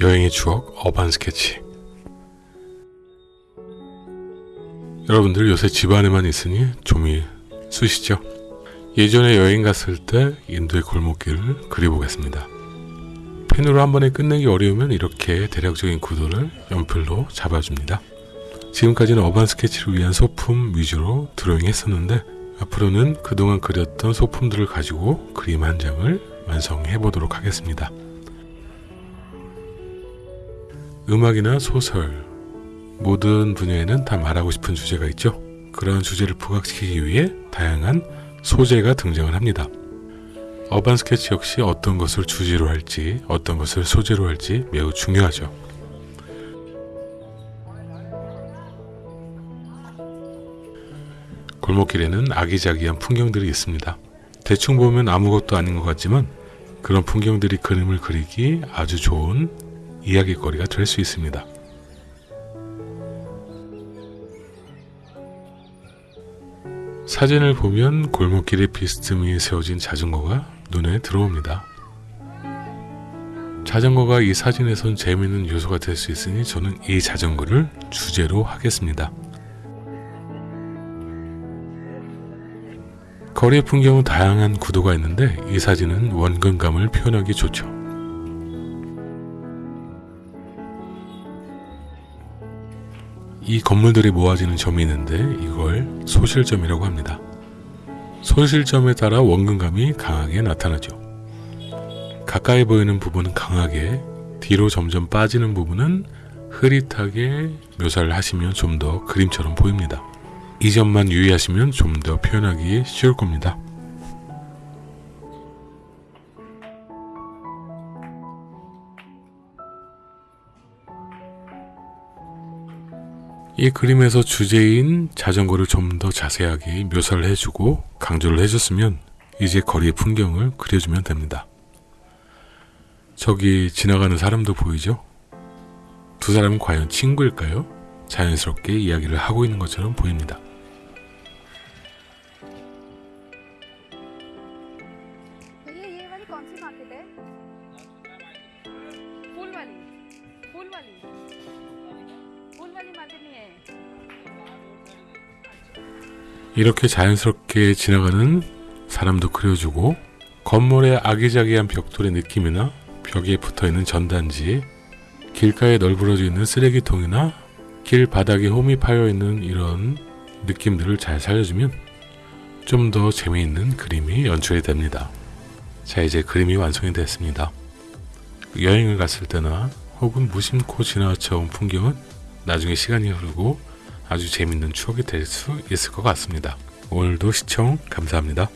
여행의 추억 어반 스케치 여러분들 요새 집 안에만 있으니 좀이 쑤시죠? 예전에 여행 갔을 때 인도의 골목길을 그려보겠습니다. 펜으로 한 번에 끝내기 어려우면 이렇게 대략적인 구도를 연필로 잡아줍니다. 지금까지는 어반 스케치를 위한 소품 위주로 드로잉 했었는데 앞으로는 그동안 그렸던 소품들을 가지고 그림 한 장을 완성해 보도록 하겠습니다. 음악이나 소설, 모든 분야에는 다 말하고 싶은 주제가 있죠. 그러한 주제를 부각시키기 위해 다양한 소재가 등장을 합니다. 어반 스케치 역시 어떤 것을 주제로 할지, 어떤 것을 소재로 할지 매우 중요하죠. 골목길에는 아기자기한 풍경들이 있습니다. 대충 보면 아무것도 아닌 것 같지만 그런 풍경들이 그림을 그리기 아주 좋은 이야기거리가 될 수 있습니다. 사진을 보면 골목길에 비스듬히 세워진 자전거가 눈에 들어옵니다. 자전거가 이 사진에선 재미있는 요소가 될 수 있으니 저는 이 자전거를 주제로 하겠습니다. 거리의 풍경은 다양한 구도가 있는데 이 사진은 원근감을 표현하기 좋죠. 이 건물들이 모아지는 점이 있는데 이걸 소실점이라고 합니다. 소실점에 따라 원근감이 강하게 나타나죠. 가까이 보이는 부분은 강하게, 뒤로 점점 빠지는 부분은 흐릿하게 묘사를 하시면 좀 더 그림처럼 보입니다. 이 점만 유의하시면 좀 더 표현하기 쉬울 겁니다. 이 그림에서 주제인 자전거를 좀 더 자세하게 묘사를 해주고 강조를 해줬으면 이제 거리의 풍경을 그려주면 됩니다. 저기 지나가는 사람도 보이죠? 두 사람은 과연 친구일까요? 자연스럽게 이야기를 하고 있는 것처럼 보입니다. 이렇게 자연스럽게 지나가는 사람도 그려주고 건물의 아기자기한 벽돌의 느낌이나 벽에 붙어있는 전단지 길가에 널브러져 있는 쓰레기통이나 길 바닥에 홈이 파여 있는 이런 느낌들을 잘 살려주면 좀 더 재미있는 그림이 연출이 됩니다. 자 이제 그림이 완성이 됐습니다. 여행을 갔을 때나 혹은 무심코 지나쳐 온 풍경은 나중에 시간이 흐르고 아주 재밌는 추억이 될 수 있을 것 같습니다. 오늘도 시청 감사합니다.